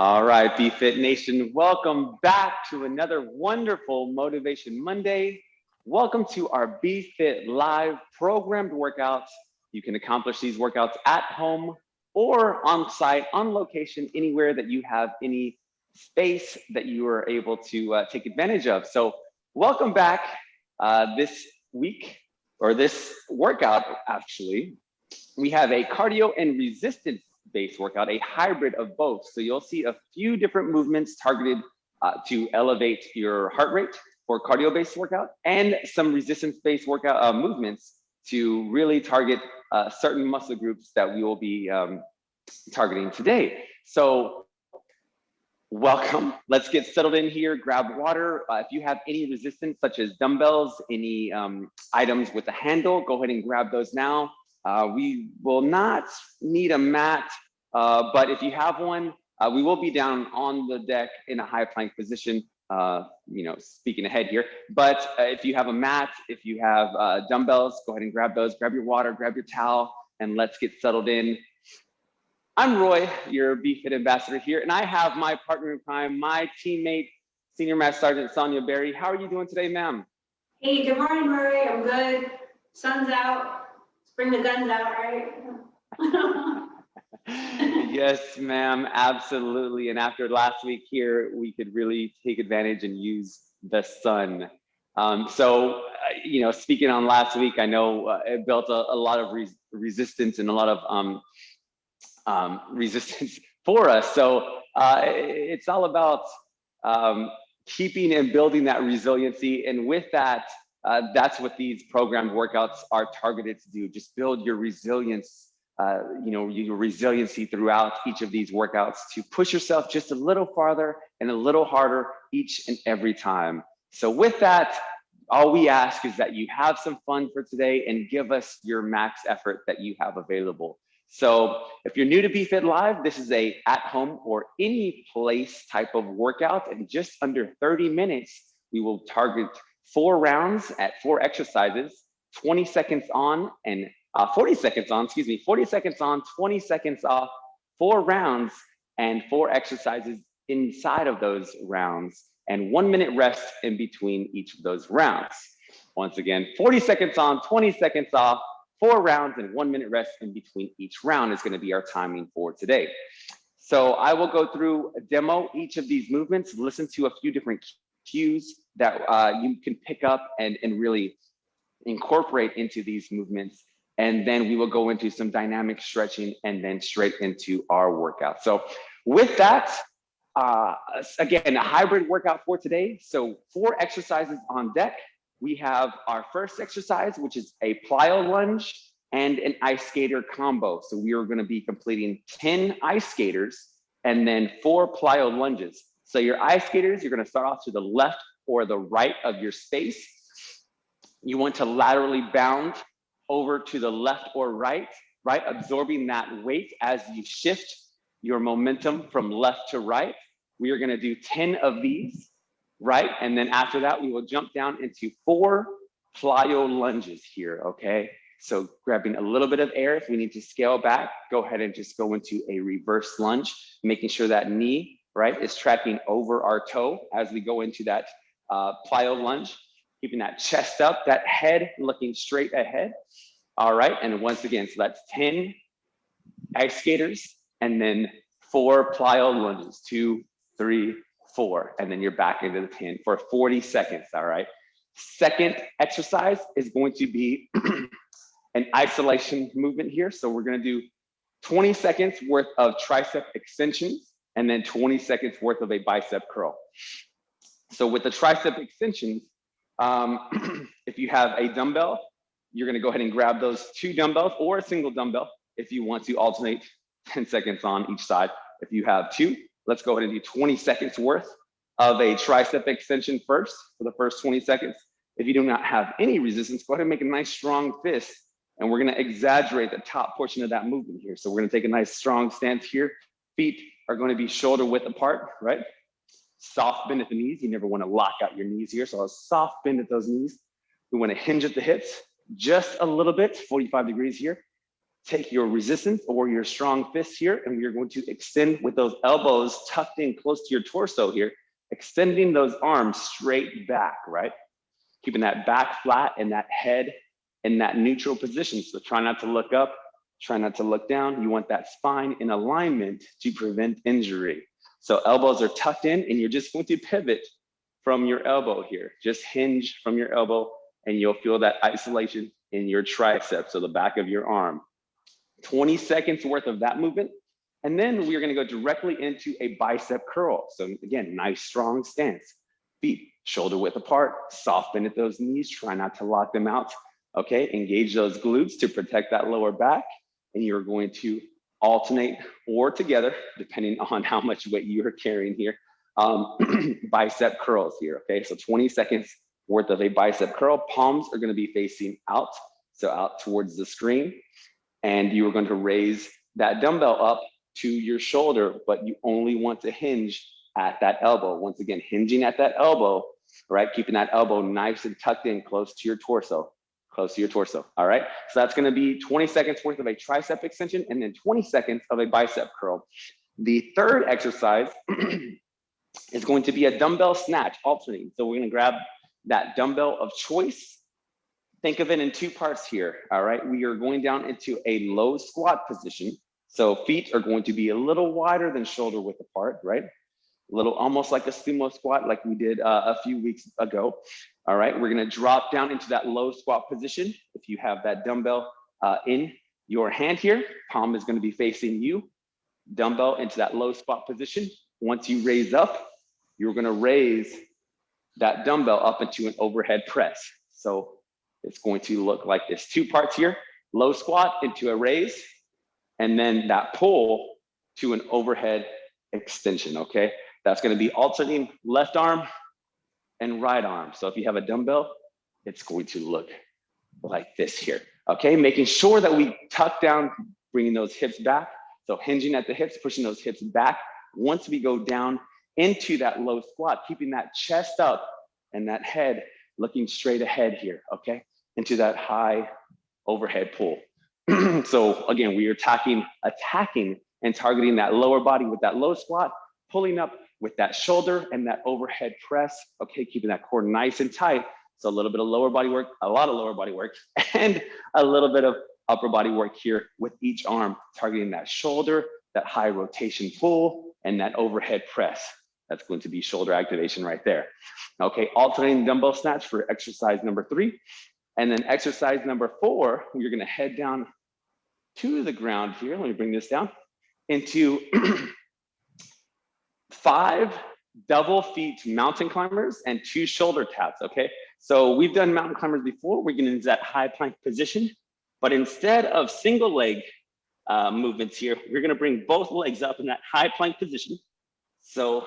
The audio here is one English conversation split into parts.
All right, BFit Nation, welcome back to another wonderful Motivation Monday. Welcome to our BFit Live programmed workouts. You can accomplish these workouts at home or on site, on location, anywhere that you have any space that you are able to uh, take advantage of. So welcome back uh, this week or this workout, actually. We have a cardio and resistance based workout, a hybrid of both. So you'll see a few different movements targeted uh, to elevate your heart rate for cardio based workout and some resistance based workout uh, movements to really target uh, certain muscle groups that we will be um, targeting today. So welcome. Let's get settled in here. Grab water. Uh, if you have any resistance, such as dumbbells, any um, items with a handle, go ahead and grab those now. Uh, we will not need a mat, uh, but if you have one, uh, we will be down on the deck in a high plank position, uh, you know, speaking ahead here. But uh, if you have a mat, if you have uh, dumbbells, go ahead and grab those, grab your water, grab your towel, and let's get settled in. I'm Roy, your BFit ambassador here, and I have my partner in crime, my teammate, Senior Master Sergeant Sonia Berry. How are you doing today, ma'am? Hey, good morning, Murray. I'm good. Sun's out bring the guns out, right? yes, ma'am, absolutely. And after last week here, we could really take advantage and use the sun. Um, so, uh, you know, speaking on last week, I know uh, it built a, a lot of res resistance and a lot of um, um, resistance for us. So uh, it's all about um, keeping and building that resiliency. And with that, uh, that's what these programmed workouts are targeted to do. Just build your resilience, uh, you know, your resiliency throughout each of these workouts to push yourself just a little farther and a little harder each and every time. So with that, all we ask is that you have some fun for today and give us your max effort that you have available. So if you're new to BFit Live, this is a at home or any place type of workout. In just under 30 minutes, we will target four rounds at four exercises, 20 seconds on and uh, 40 seconds on, excuse me, 40 seconds on, 20 seconds off, four rounds and four exercises inside of those rounds and one minute rest in between each of those rounds. Once again, 40 seconds on, 20 seconds off, four rounds and one minute rest in between each round is gonna be our timing for today. So I will go through a demo each of these movements, listen to a few different cues that uh, you can pick up and, and really incorporate into these movements. And then we will go into some dynamic stretching and then straight into our workout. So with that, uh, again, a hybrid workout for today. So four exercises on deck. We have our first exercise, which is a plyo lunge and an ice skater combo. So we are gonna be completing 10 ice skaters and then four plyo lunges. So your ice skaters, you're gonna start off to the left or the right of your space. You want to laterally bound over to the left or right, right? Absorbing that weight as you shift your momentum from left to right. We are gonna do 10 of these, right? And then after that, we will jump down into four plyo lunges here, okay? So grabbing a little bit of air, if we need to scale back, go ahead and just go into a reverse lunge, making sure that knee right, is tracking over our toe as we go into that uh, plyo lunge, keeping that chest up, that head looking straight ahead. All right, and once again, so that's 10 ice skaters and then four plyo lunges, two, three, four, and then you're back into the 10 for 40 seconds, all right? Second exercise is going to be an isolation movement here. So we're gonna do 20 seconds worth of tricep extensions and then 20 seconds worth of a bicep curl. So with the tricep extensions, um, if you have a dumbbell, you're gonna go ahead and grab those two dumbbells or a single dumbbell if you want to alternate 10 seconds on each side. If you have two, let's go ahead and do 20 seconds worth of a tricep extension first for the first 20 seconds. If you do not have any resistance, go ahead and make a nice strong fist and we're gonna exaggerate the top portion of that movement here. So we're gonna take a nice strong stance here, feet are going to be shoulder width apart, right? Soft bend at the knees. You never want to lock out your knees here. So a soft bend at those knees. We want to hinge at the hips just a little bit, 45 degrees here. take your resistance or your strong fist here, and we're going to extend with those elbows tucked in close to your torso here, extending those arms straight back, right? Keeping that back flat and that head in that neutral position. So try not to look up, try not to look down. You want that spine in alignment to prevent injury. So elbows are tucked in and you're just going to pivot from your elbow here. Just hinge from your elbow and you'll feel that isolation in your triceps, so the back of your arm. 20 seconds worth of that movement. And then we're gonna go directly into a bicep curl. So again, nice strong stance. Feet shoulder width apart, soft bend at those knees, try not to lock them out. Okay, engage those glutes to protect that lower back. And you're going to alternate or together, depending on how much weight you are carrying here, um, bicep curls here. Okay, so 20 seconds worth of a bicep curl. Palms are gonna be facing out, so out towards the screen. And you are going to raise that dumbbell up to your shoulder, but you only want to hinge at that elbow. Once again, hinging at that elbow, right? Keeping that elbow nice and tucked in close to your torso, close to your torso, all right? So that's gonna be 20 seconds worth of a tricep extension and then 20 seconds of a bicep curl. The third exercise is going to be a dumbbell snatch alternating. So we're gonna grab that dumbbell of choice. Think of it in two parts here, all right? We are going down into a low squat position. So feet are going to be a little wider than shoulder width apart, right? Little almost like a sumo squat like we did uh, a few weeks ago. All right, we're gonna drop down into that low squat position. If you have that dumbbell uh, in your hand here, palm is gonna be facing you, dumbbell into that low squat position. Once you raise up, you're gonna raise that dumbbell up into an overhead press. So it's going to look like this, two parts here, low squat into a raise, and then that pull to an overhead extension, okay? That's gonna be alternating left arm and right arm. So if you have a dumbbell, it's going to look like this here, okay? Making sure that we tuck down, bringing those hips back. So hinging at the hips, pushing those hips back. Once we go down into that low squat, keeping that chest up and that head looking straight ahead here, okay? Into that high overhead pull. so again, we are attacking, attacking and targeting that lower body with that low squat, pulling up with that shoulder and that overhead press, okay? Keeping that core nice and tight. So a little bit of lower body work, a lot of lower body work, and a little bit of upper body work here with each arm, targeting that shoulder, that high rotation pull, and that overhead press. That's going to be shoulder activation right there. Okay, alternating dumbbell snatch for exercise number three. And then exercise number four, you're gonna head down to the ground here. Let me bring this down into five double feet mountain climbers and two shoulder taps, okay? So we've done mountain climbers before. We're gonna use that high plank position, but instead of single leg uh, movements here, we're gonna bring both legs up in that high plank position. So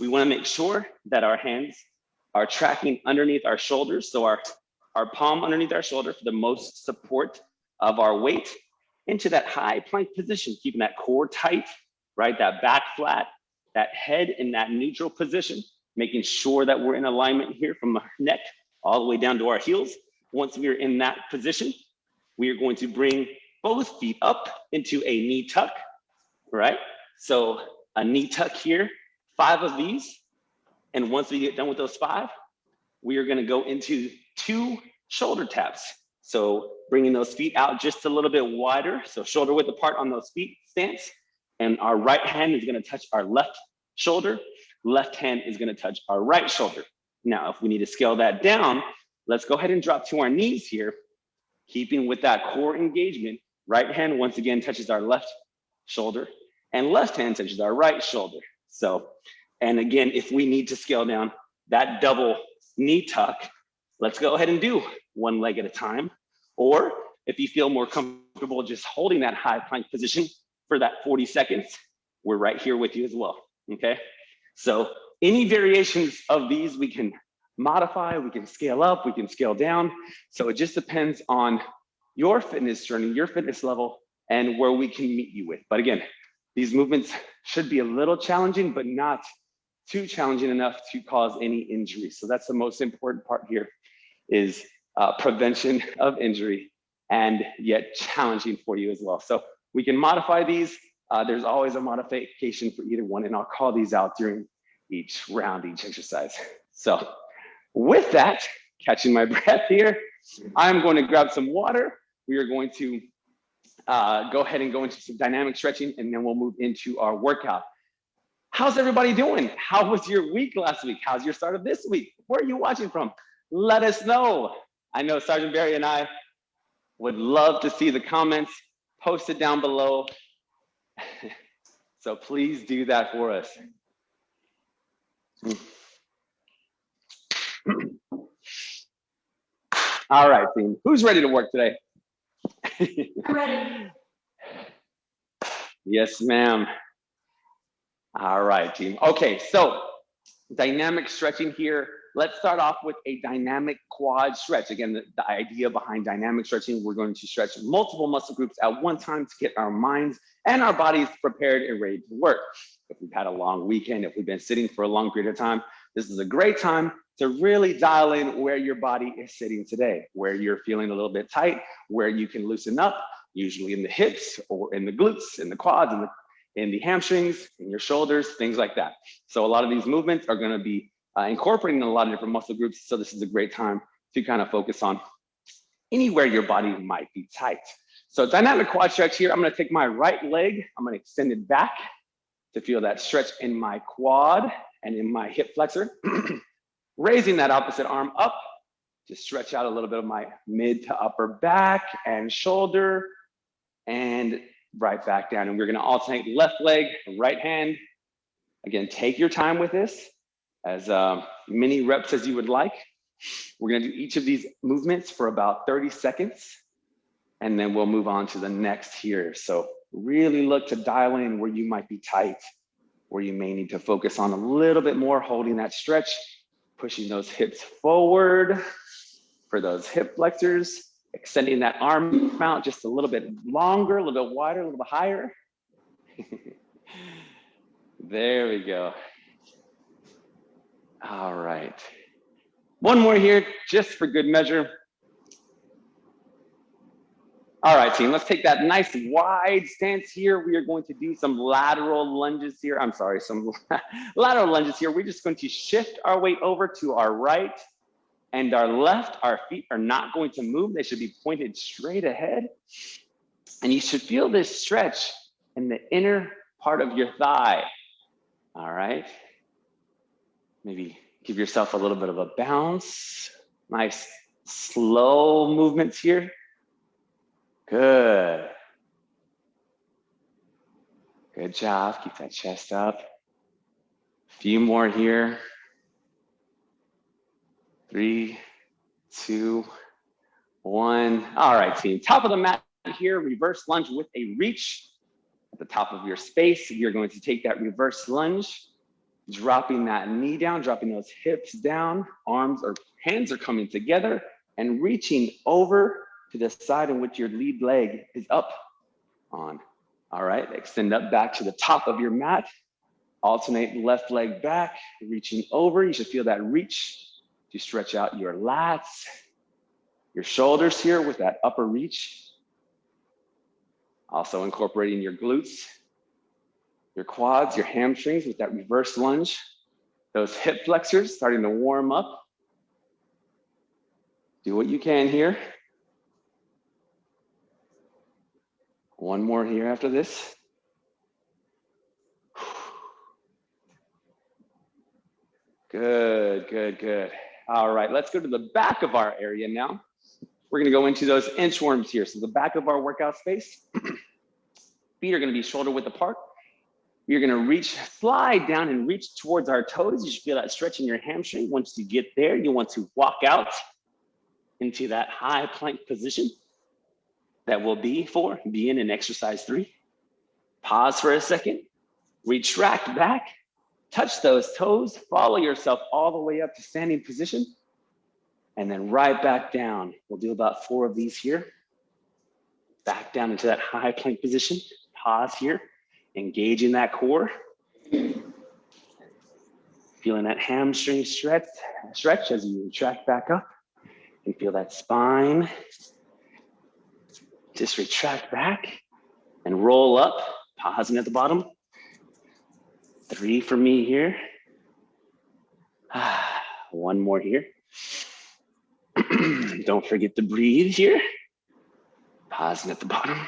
we wanna make sure that our hands are tracking underneath our shoulders. So our, our palm underneath our shoulder for the most support of our weight into that high plank position, keeping that core tight, right? That back flat, that head in that neutral position, making sure that we're in alignment here from our neck all the way down to our heels. Once we are in that position, we are going to bring both feet up into a knee tuck, right? So a knee tuck here, five of these. And once we get done with those five, we are gonna go into two shoulder taps. So bringing those feet out just a little bit wider. So shoulder width apart on those feet stance. And our right hand is gonna touch our left shoulder. Left hand is gonna touch our right shoulder. Now, if we need to scale that down, let's go ahead and drop to our knees here, keeping with that core engagement. Right hand once again touches our left shoulder and left hand touches our right shoulder. So, and again, if we need to scale down that double knee tuck, let's go ahead and do one leg at a time. Or if you feel more comfortable just holding that high plank position for that 40 seconds, we're right here with you as well, okay? So any variations of these we can modify, we can scale up, we can scale down. So it just depends on your fitness journey, your fitness level, and where we can meet you with. But again, these movements should be a little challenging, but not too challenging enough to cause any injury. So that's the most important part here is uh, prevention of injury and yet challenging for you as well. So we can modify these. Uh, there's always a modification for either one, and I'll call these out during each round, each exercise. So with that, catching my breath here, I'm going to grab some water. We are going to uh, go ahead and go into some dynamic stretching, and then we'll move into our workout. How's everybody doing? How was your week last week? How's your start of this week? Where are you watching from? Let us know. I know Sergeant Barry and I would love to see the comments posted down below. so please do that for us. All right, team. Who's ready to work today? Ready. Yes, ma'am. All right, team. Okay, so dynamic stretching here. Let's start off with a dynamic quad stretch. Again, the, the, idea behind dynamic stretching, we're going to stretch multiple muscle groups at one time to get our minds and our bodies prepared and ready to work. If we've had a long weekend, if we've been sitting for a long period of time, this is a great time to really dial in where your body is sitting today, where you're feeling a little bit tight, where you can loosen up, usually in the hips or in the glutes, in the quads, in the, in the hamstrings, in your shoulders, things like that. So a lot of these movements are gonna be uh, incorporating a lot of different muscle groups. So this is a great time to kind of focus on anywhere your body might be tight. So dynamic quad stretch here, I'm gonna take my right leg, I'm gonna extend it back to feel that stretch in my quad and in my hip flexor. Raising that opposite arm up to stretch out a little bit of my mid to upper back and shoulder and right back down. And we're gonna alternate left leg, right hand. Again, take your time with this as uh, many reps as you would like. We're gonna do each of these movements for about 30 seconds and then we'll move on to the next here. So really look to dial in where you might be tight, where you may need to focus on a little bit more, holding that stretch, pushing those hips forward for those hip flexors, extending that arm out just a little bit longer, a little bit wider, a little bit higher. there we go. All right. One more here, just for good measure. All right, team, let's take that nice wide stance here. We are going to do some lateral lunges here. I'm sorry, some lateral lunges here. We're just going to shift our weight over to our right and our left. Our feet are not going to move. They should be pointed straight ahead. And you should feel this stretch in the inner part of your thigh. All right. Maybe give yourself a little bit of a bounce. Nice slow movements here. Good. Good job. Keep that chest up. A few more here. Three, two, one. All right, team. Top of the mat here, reverse lunge with a reach at the top of your space. You're going to take that reverse lunge, dropping that knee down, dropping those hips down, arms or hands are coming together and reaching over to the side in which your lead leg is up on. All right, extend up back to the top of your mat. Alternate left leg back, reaching over. You should feel that reach to stretch out your lats, your shoulders here with that upper reach. Also incorporating your glutes, your quads, your hamstrings with that reverse lunge. Those hip flexors starting to warm up. Do what you can here. One more here after this. Good, good, good. All right, let's go to the back of our area now. We're gonna go into those inchworms here. So the back of our workout space. Feet are gonna be shoulder width apart. You're gonna reach, slide down and reach towards our toes. You should feel that stretch in your hamstring. Once you get there, you want to walk out into that high plank position that will be for being in exercise three. Pause for a second, retract back, touch those toes, follow yourself all the way up to standing position, and then right back down. We'll do about four of these here. Back down into that high plank position. Pause here, engaging that core. Feeling that hamstring stretch, stretch as you retract back up and feel that spine Just retract back and roll up, pausing at the bottom. Three for me here. One more here. Don't forget to breathe here. Pausing at the bottom.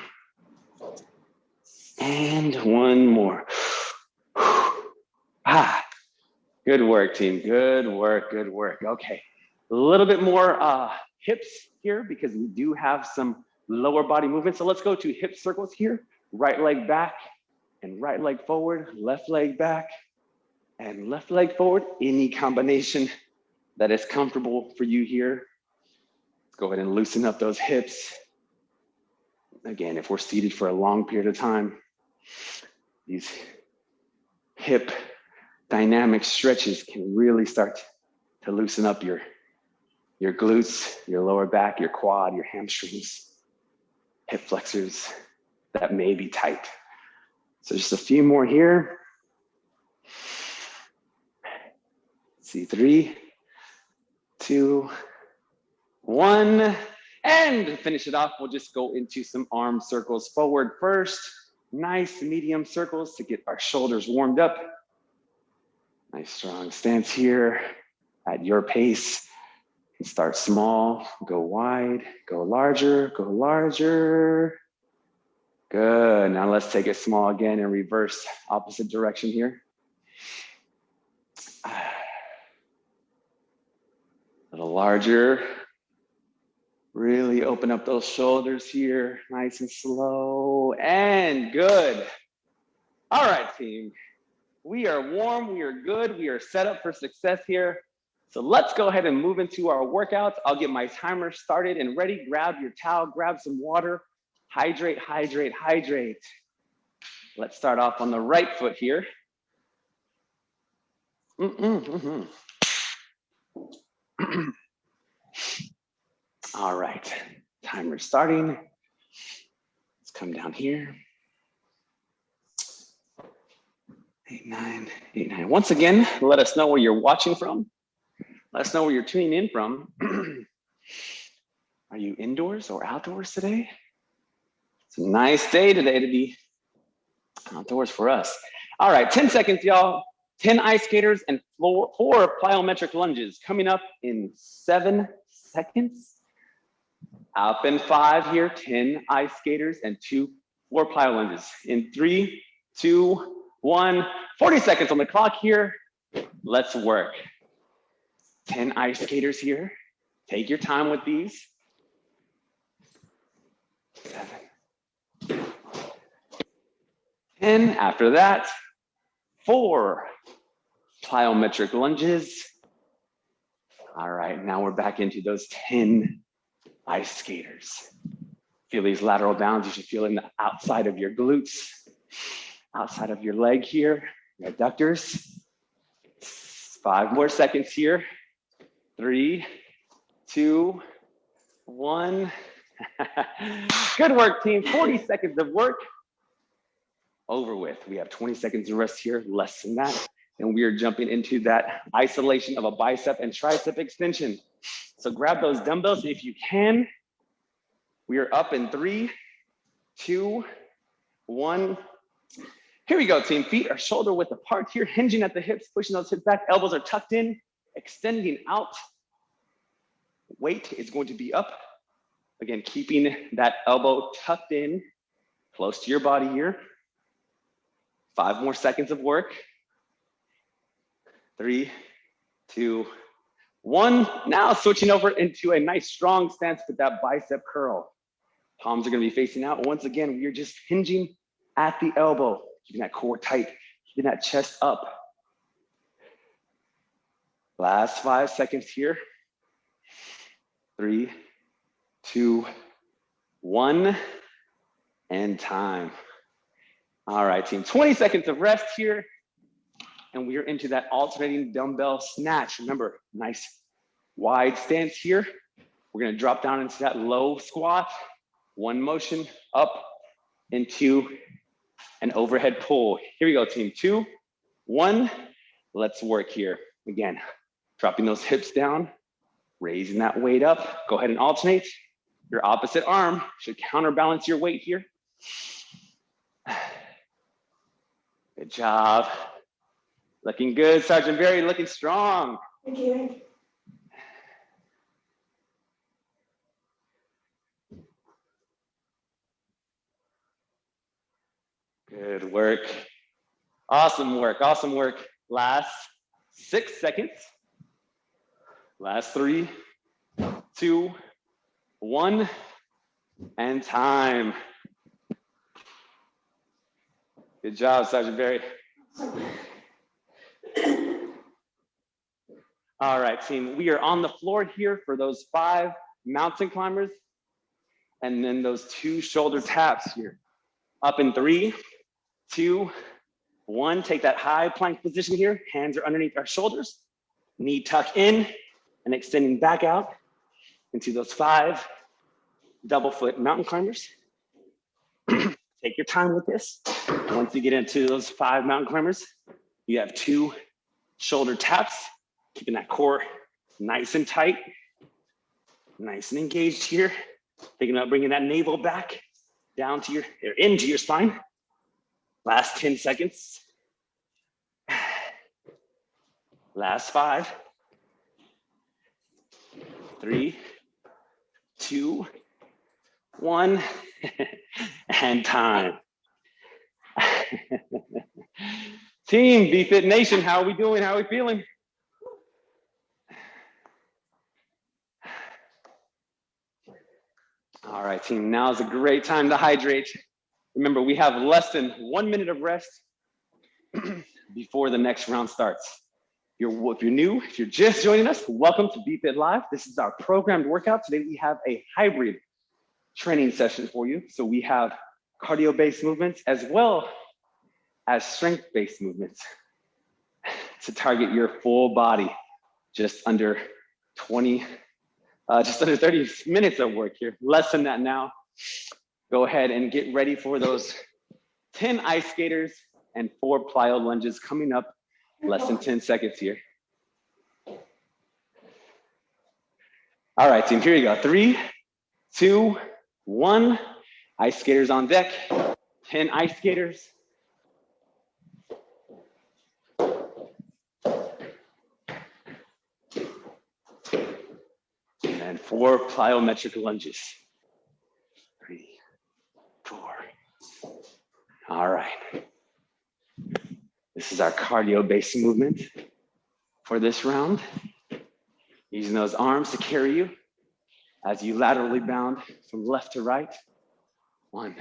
And one more. ah, good work, team. Good work, good work. Okay, a little bit more uh, hips here because we do have some lower body movement. So let's go to hip circles here. Right leg back and right leg forward, left leg back and left leg forward. Any combination that is comfortable for you here. Let's go ahead and loosen up those hips. Again, if we're seated for a long period of time, these hip dynamic stretches can really start to loosen up your, your glutes, your lower back, your quad, your hamstrings, hip flexors that may be tight. So just a few more here. see, three, two, one, and finish it off. We'll just go into some arm circles forward first. Nice medium circles to get our shoulders warmed up. Nice strong stance here at your pace. Start small, go wide, go larger, go larger. Good, now let's take it small again and reverse opposite direction here. A little larger. Really open up those shoulders here, nice and slow, and good. All right, team. We are warm, we are good, we are set up for success here. So let's go ahead and move into our workouts. I'll get my timer started and ready. Grab your towel, grab some water, hydrate, hydrate, hydrate. Let's start off on the right foot here. Mm -mm, mm. All right, timer starting. Let's come down here. Eight, nine, eight, nine. Once again, let us know where you're watching from. Let us know where you're tuning in from. Are you indoors or outdoors today? It's a nice day today to be outdoors for us. All right, 10 seconds, y'all. 10 ice skaters and four, four plyometric lunges coming up in seven seconds. Up in five here, 10 ice skaters and two, four plyo lunges. In three, two, one, 40 seconds on the clock here. Let's work. 10 ice skaters here. Take your time with these. Seven. 10, after that, four plyometric lunges. All right, now we're back into those 10 ice skaters. Feel these lateral bounds, you should feel in the outside of your glutes, outside of your leg here, your adductors. Five more seconds here. Three, two, one. Good work, team. 40 seconds of work over with. We have 20 seconds of rest here, less than that. And we are jumping into that isolation of a bicep and tricep extension. So grab those dumbbells if you can. We are up in three, two, one. Here we go, team. Feet are shoulder width apart here, hinging at the hips, pushing those hips back. Elbows are tucked in, extending out. Weight is going to be up. Again, keeping that elbow tucked in, close to your body here. Five more seconds of work. Three, two, one, now switching over into a nice strong stance with that bicep curl. Palms are gonna be facing out. Once again, we're just hinging at the elbow, keeping that core tight, keeping that chest up. Last five seconds here. Three, two, one, and time. All right, team, 20 seconds of rest here and we are into that alternating dumbbell snatch. Remember, nice wide stance here. We're gonna drop down into that low squat, one motion up into an overhead pull. Here we go, team, two, one. Let's work here. Again, dropping those hips down, raising that weight up. Go ahead and alternate. Your opposite arm should counterbalance your weight here. Good job. Looking good, Sergeant Barry, looking strong. Thank you. Good work. Awesome work, awesome work. Last six seconds. Last three, two, one, and time. Good job, Sergeant Barry. All right, team, we are on the floor here for those five mountain climbers and then those two shoulder taps here. Up in three, two, one. Take that high plank position here. Hands are underneath our shoulders. Knee tuck in and extending back out into those five double foot mountain climbers. Take your time with this. Once you get into those five mountain climbers, you have two shoulder taps, keeping that core nice and tight, nice and engaged here. Thinking about bringing that navel back down to your, or into your spine. Last 10 seconds. Last five, three, two, one, and time. Team BFit Nation, how are we doing? How are we feeling? All right, team, now is a great time to hydrate. Remember, we have less than one minute of rest before the next round starts. You're, if you're new, if you're just joining us, welcome to BFit Live. This is our programmed workout. Today we have a hybrid training session for you. So we have cardio-based movements as well as strength-based movements to target your full body just under 20, uh, just under 30 minutes of work here, less than that now. Go ahead and get ready for those 10 ice skaters and four plyo lunges coming up less than 10 seconds here. All right, team, here you go. Three, two, one. Ice skaters on deck. 10 ice skaters. And four plyometric lunges. Three, four. All right. This is our cardio-based movement for this round. Using those arms to carry you as you laterally bound from left to right. One.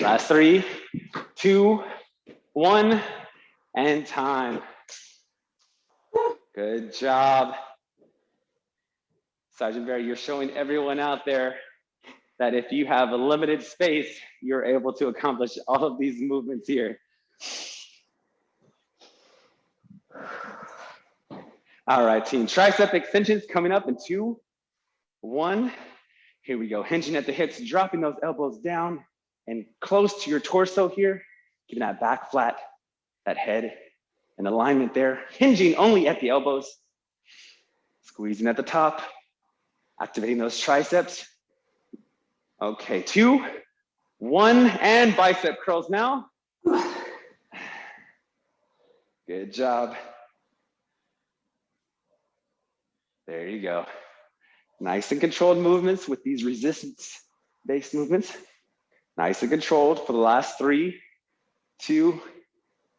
Last three, two, one, and time. Good job. Sergeant Barry, you're showing everyone out there that if you have a limited space, you're able to accomplish all of these movements here. All right, team, tricep extensions coming up in two, one. Here we go, hinging at the hips, dropping those elbows down and close to your torso here, keeping that back flat, that head in alignment there, hinging only at the elbows, squeezing at the top, activating those triceps. Okay, two, one, and bicep curls now. Good job. There you go. Nice and controlled movements with these resistance-based movements. Nice and controlled for the last three, two,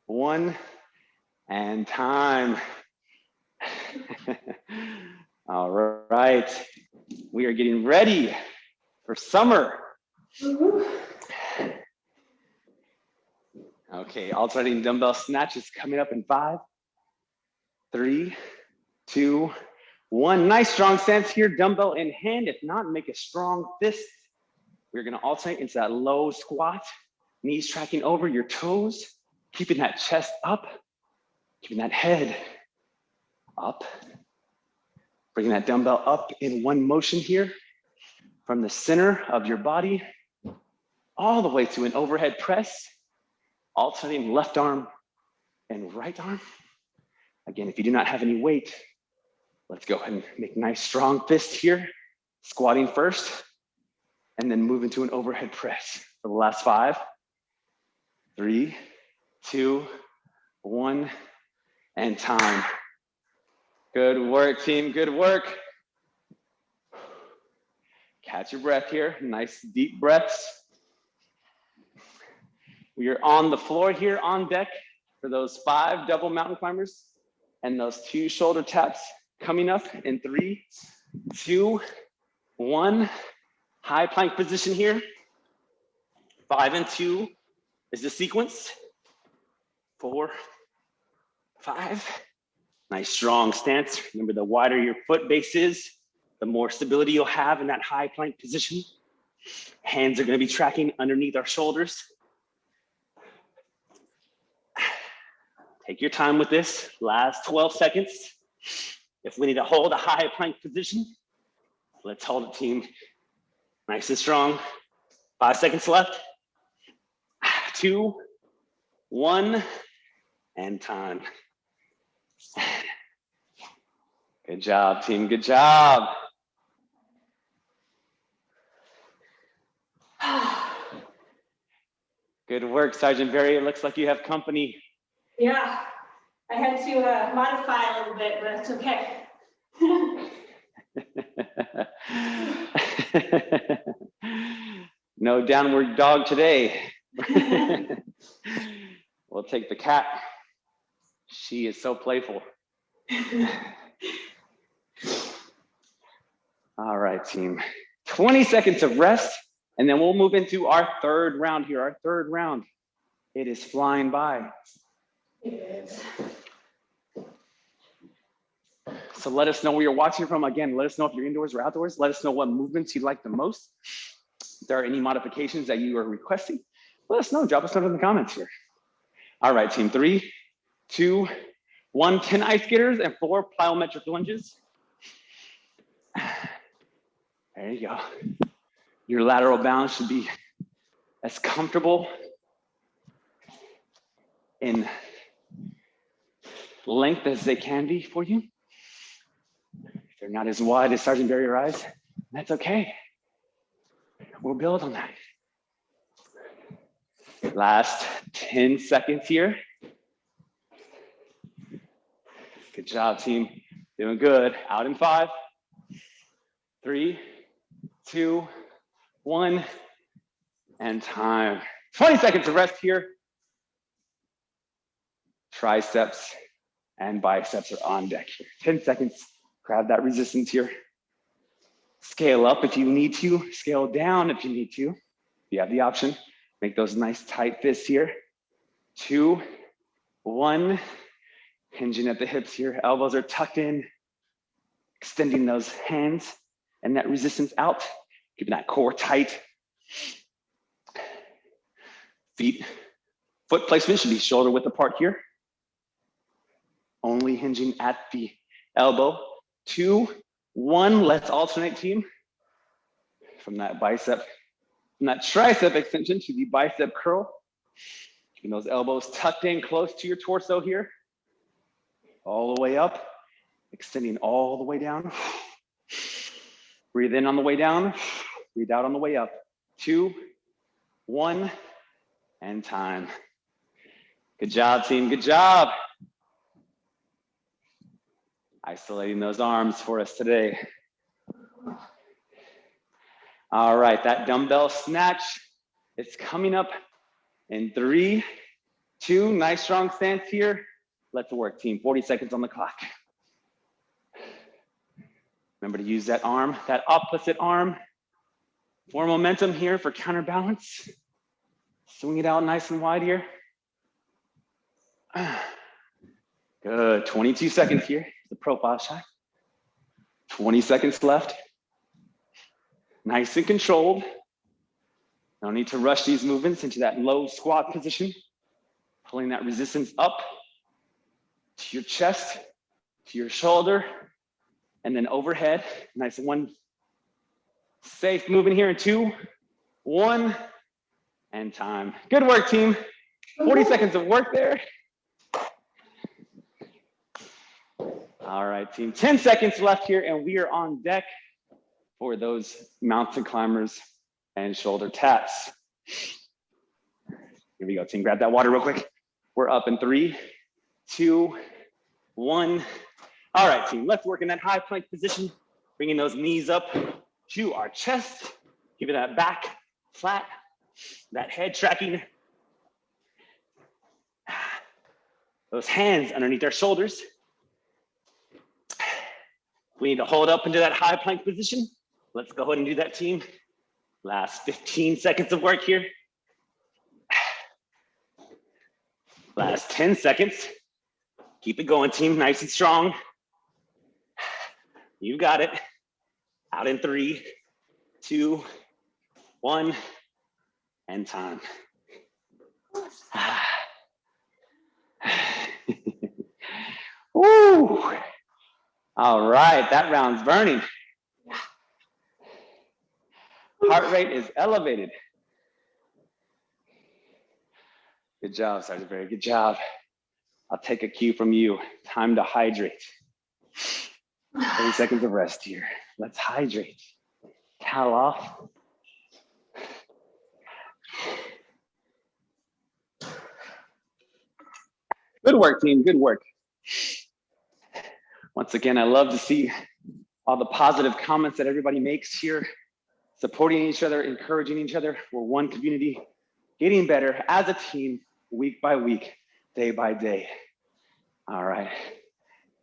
one, and time. All right, we are getting ready for summer. Okay, alternating dumbbell snatches coming up in five, three, two, one nice strong stance here, dumbbell in hand. If not, make a strong fist. We're gonna alternate into that low squat, knees tracking over your toes, keeping that chest up, keeping that head up. Bringing that dumbbell up in one motion here from the center of your body all the way to an overhead press, alternating left arm and right arm. Again, if you do not have any weight, let's go ahead and make nice strong fists here. Squatting first, and then move into an overhead press for the last five, three, two, one, and time. Good work, team, good work. Catch your breath here, nice deep breaths. We are on the floor here on deck for those five double mountain climbers and those two shoulder taps coming up in three, two, one. High plank position here. Five and two is the sequence. Four, five. Nice strong stance. Remember the wider your foot base is, the more stability you'll have in that high plank position. Hands are gonna be tracking underneath our shoulders. Take your time with this, last 12 seconds. If we need to hold a high plank position, let's hold it team. Nice and strong. Five seconds left. Two, one, and time. Good job, team. Good job. Good work, Sergeant Barry. It looks like you have company. Yeah, I had to uh, modify a little bit, but it's okay. no downward dog today. we'll take the cat. She is so playful. All right, team. 20 seconds of rest, and then we'll move into our third round here. Our third round. It is flying by. So let us know where you're watching from. Again, let us know if you're indoors or outdoors. Let us know what movements you like the most. If there are any modifications that you are requesting, let us know. Drop us a note in the comments here. All right, team. Three, two, one. 10 ice skaters and four plyometric lunges. There you go. Your lateral balance should be as comfortable in length as they can be for you. If they're not as wide as Sergeant Barry Rise, that's okay. We'll build on that. Last 10 seconds here. Good job, team. Doing good. Out in five, three, two, one, and time. 20 seconds of rest here. Triceps and biceps are on deck here. 10 seconds, grab that resistance here. Scale up if you need to, scale down if you need to. You have the option. Make those nice tight fists here. Two, one, hinging at the hips here. Elbows are tucked in, extending those hands and that resistance out, keeping that core tight. Feet, foot placement should be shoulder width apart here only hinging at the elbow. Two, one, let's alternate team from that bicep, from that tricep extension to the bicep curl. Keeping those elbows tucked in close to your torso here. All the way up, extending all the way down. Breathe in on the way down, breathe out on the way up. Two, one, and time. Good job, team, good job isolating those arms for us today. All right, that dumbbell snatch is coming up in three, two, nice strong stance here. Let's work team, 40 seconds on the clock. Remember to use that arm, that opposite arm for momentum here for counterbalance. Swing it out nice and wide here. Good, 22 seconds here the profile shot. 20 seconds left. Nice and controlled. No need to rush these movements into that low squat position. Pulling that resistance up to your chest, to your shoulder, and then overhead. Nice one. Safe moving here in two, one, and time. Good work, team. 40 seconds of work there. All right, team, 10 seconds left here and we are on deck for those mountain climbers and shoulder taps. Here we go, team, grab that water real quick. We're up in three, two, one. All right, team, let's work in that high plank position, bringing those knees up to our chest, giving that back flat, that head tracking. Those hands underneath our shoulders. We need to hold up into that high plank position. Let's go ahead and do that, team. Last 15 seconds of work here. Last 10 seconds. Keep it going, team, nice and strong. You got it. Out in three, two, one, and time. Woo! All right, that round's burning. Heart rate is elevated. Good job, Sergeant Barry. Good job. I'll take a cue from you. Time to hydrate. 30 seconds of rest here. Let's hydrate. Towel off. Good work, team. Good work. Once again, I love to see all the positive comments that everybody makes here, supporting each other, encouraging each other. We're one community, getting better as a team, week by week, day by day. All right.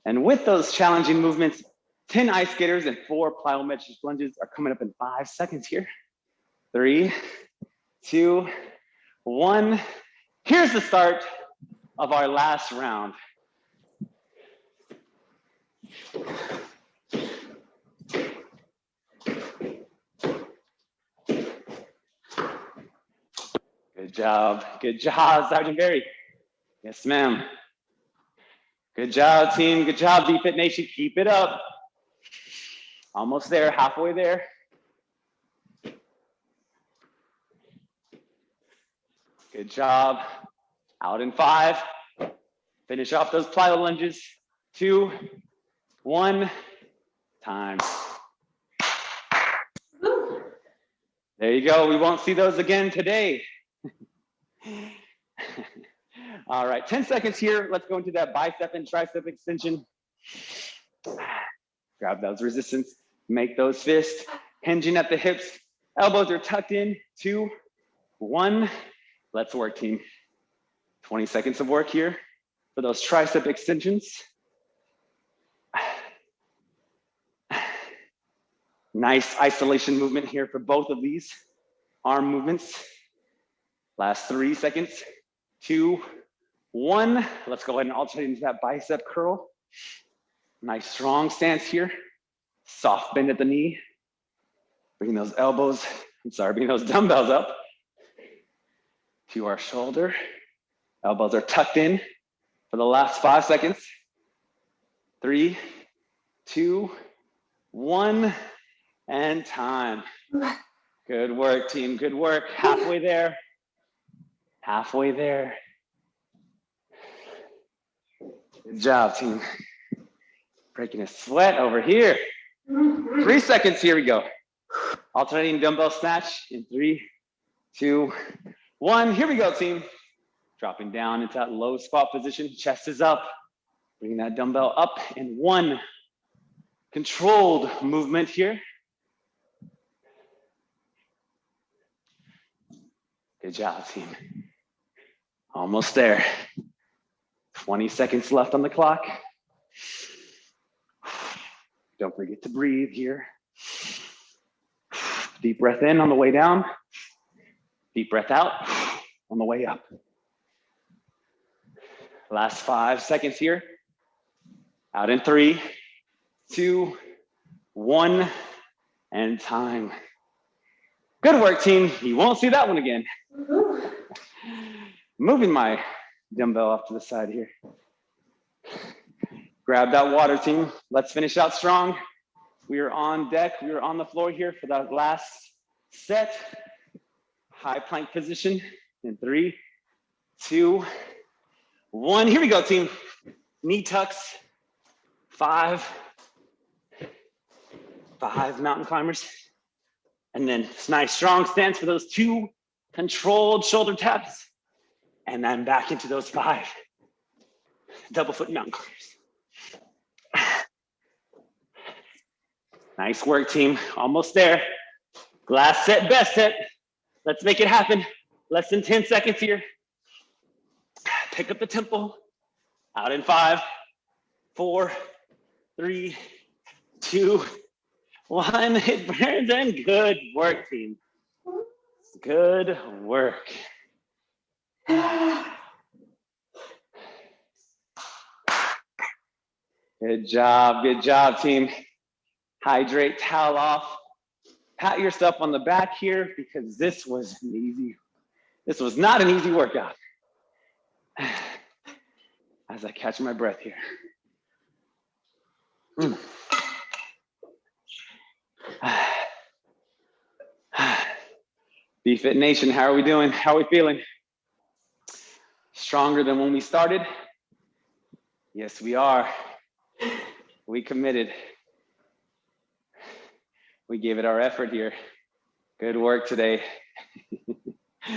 And with those challenging movements, 10 ice skaters and four plyometric lunges are coming up in five seconds here. Three, two, one. Here's the start of our last round. Good job. Good job, Sergeant Barry. Yes, ma'am. Good job, team. Good job, BFit Nation. Keep it up. Almost there, halfway there. Good job. Out in five. Finish off those plyo lunges. Two, one, time. There you go. We won't see those again today. All right, 10 seconds here. Let's go into that bicep and tricep extension. Grab those resistance, make those fists, hinging at the hips. Elbows are tucked in, two, one. Let's work, team. 20 seconds of work here for those tricep extensions. Nice isolation movement here for both of these arm movements. Last three seconds, two, one. Let's go ahead and alternate into that bicep curl. Nice strong stance here. Soft bend at the knee. Bring those elbows, I'm sorry, bring those dumbbells up to our shoulder. Elbows are tucked in for the last five seconds. Three, two, one, and time. Good work, team. Good work. Halfway there. Halfway there. Good job, team. Breaking a sweat over here. Three seconds, here we go. Alternating dumbbell snatch in three, two, one. Here we go, team. Dropping down into that low squat position, chest is up. Bringing that dumbbell up in one controlled movement here. Good job, team. Almost there. 20 seconds left on the clock. Don't forget to breathe here. Deep breath in on the way down. Deep breath out on the way up. Last five seconds here. Out in three, two, one, and time. Good work, team. You won't see that one again. Moving my dumbbell off to the side here. Grab that water, team. Let's finish out strong. We are on deck. We are on the floor here for that last set. High plank position in three, two, one. Here we go, team. Knee tucks, five, five mountain climbers. And then nice strong stance for those two controlled shoulder taps. And then back into those five double foot mountain climbers. Nice work, team. Almost there. Last set, best set. Let's make it happen. Less than 10 seconds here. Pick up the tempo. Out in five, four, three, two, one. It burns and good work, team. Good work. Good job, good job, team. Hydrate, towel off. Pat yourself on the back here because this was an easy, this was not an easy workout. As I catch my breath here. Mm. BFit Nation, how are we doing? How are we feeling? Stronger than when we started? Yes, we are. We committed. We gave it our effort here. Good work today.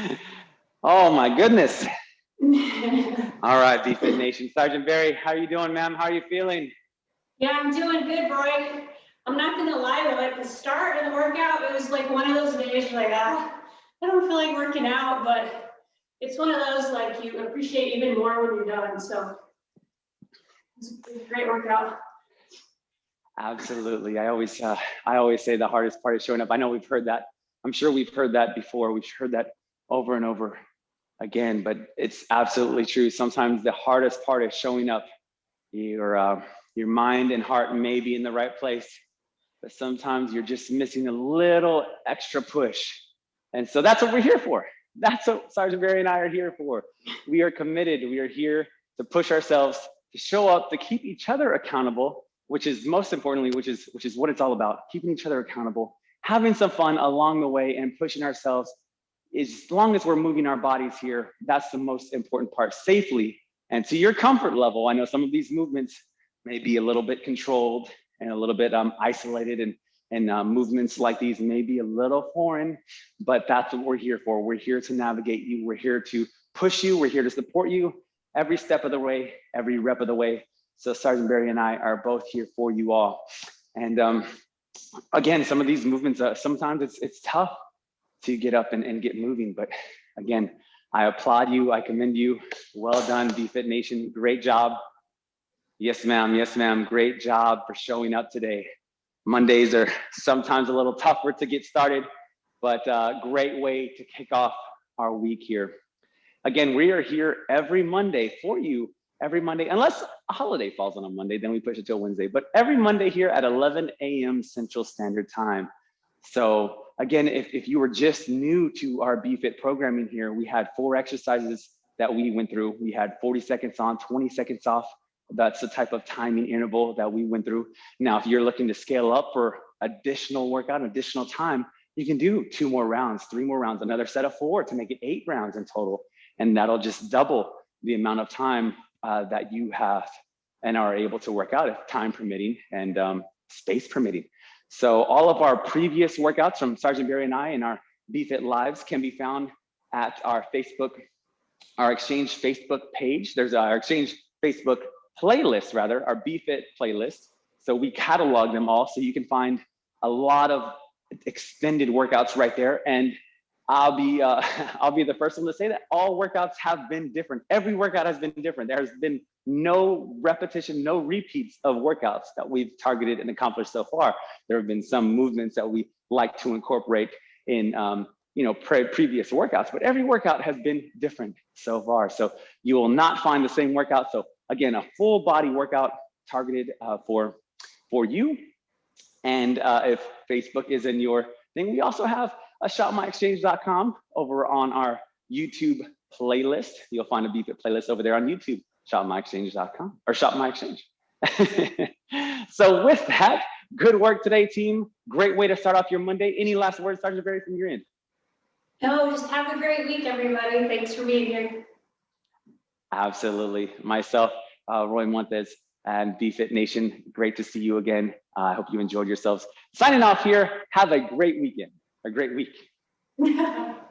oh my goodness. All right, BFit Nation. Sergeant Barry, how are you doing, ma'am? How are you feeling? Yeah, I'm doing good, Roy. I'm not gonna lie though, at the start of the workout, it was like one of those days like, ah, I don't feel like working out, but it's one of those like you appreciate even more when you're done. So it's a great workout. Absolutely. I always, uh, I always say the hardest part is showing up. I know we've heard that. I'm sure we've heard that before. We've heard that over and over again, but it's absolutely true. Sometimes the hardest part is showing up. Your, uh, your mind and heart may be in the right place, but sometimes you're just missing a little extra push. And so that's what we're here for. That's what Sergeant Barry and I are here for. We are committed. We are here to push ourselves, to show up, to keep each other accountable, which is most importantly, which is which is what it's all about, keeping each other accountable, having some fun along the way and pushing ourselves. As long as we're moving our bodies here, that's the most important part safely and to your comfort level. I know some of these movements may be a little bit controlled and a little bit um, isolated and and uh, movements like these may be a little foreign, but that's what we're here for. We're here to navigate you. We're here to push you. We're here to support you every step of the way, every rep of the way. So Sergeant Barry and I are both here for you all. And um, again, some of these movements, uh, sometimes it's, it's tough to get up and, and get moving. But again, I applaud you. I commend you. Well done, BFit Nation. Great job. Yes, ma'am. Yes, ma'am. Great job for showing up today. Mondays are sometimes a little tougher to get started, but uh, great way to kick off our week here. Again, we are here every Monday for you, every Monday, unless a holiday falls on a Monday, then we push it till Wednesday, but every Monday here at 11 a.m. Central Standard Time. So again, if, if you were just new to our BFit programming here, we had four exercises that we went through. We had 40 seconds on, 20 seconds off, that's the type of timing interval that we went through. Now, if you're looking to scale up for additional workout, additional time, you can do two more rounds, three more rounds, another set of four to make it eight rounds in total. And that'll just double the amount of time uh, that you have and are able to work out if time permitting and um, space permitting. So all of our previous workouts from Sergeant Barry and I and our BFit Lives can be found at our Facebook, our Exchange Facebook page. There's our Exchange Facebook playlist rather, our BFit playlist. So we catalog them all so you can find a lot of extended workouts right there. And I'll be uh, I'll be the first one to say that all workouts have been different. Every workout has been different. There's been no repetition, no repeats of workouts that we've targeted and accomplished so far. There have been some movements that we like to incorporate in um, you know pre previous workouts, but every workout has been different so far. So you will not find the same workout. So Again, a full body workout targeted uh, for, for you. And uh, if Facebook is in your thing, we also have a shopmyexchange.com over on our YouTube playlist. You'll find a BFit playlist over there on YouTube, shopmyexchange.com or Shop My Exchange. so with that, good work today, team. Great way to start off your Monday. Any last words, Sergeant Barry, from your end? No, just have a great week, everybody. Thanks for being here. Absolutely. Myself, uh, Roy Montes, And BFit Nation, great to see you again. Uh, I hope you enjoyed yourselves. Signing off here. Have a great weekend, a great week.